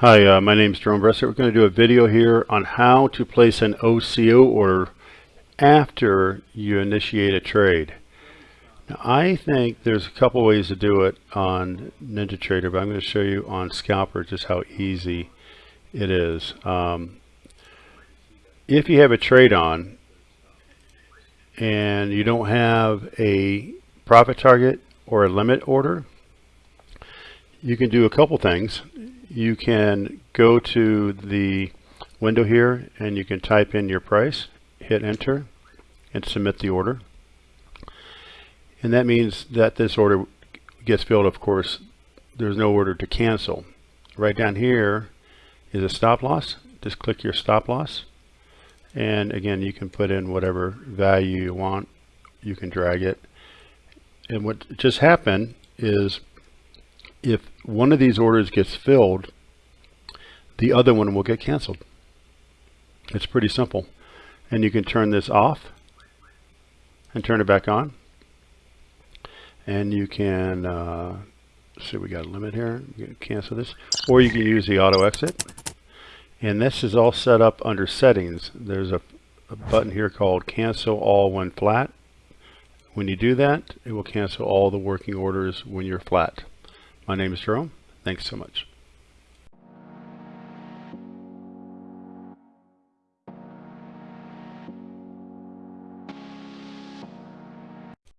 Hi, uh, my name is Jerome Bresser. We're going to do a video here on how to place an OCO order after you initiate a trade. Now, I think there's a couple ways to do it on NinjaTrader, but I'm going to show you on Scalper just how easy it is. Um, if you have a trade on and you don't have a profit target or a limit order, you can do a couple things you can go to the window here and you can type in your price, hit enter, and submit the order. And that means that this order gets filled, of course, there's no order to cancel. Right down here is a stop loss. Just click your stop loss. And again, you can put in whatever value you want. You can drag it. And what just happened is if one of these orders gets filled, the other one will get canceled. It's pretty simple. And you can turn this off and turn it back on. And you can, uh, see we got a limit here, cancel this. Or you can use the auto exit. And this is all set up under settings. There's a, a button here called cancel all when flat. When you do that, it will cancel all the working orders when you're flat. My name is Jerome. Thanks so much.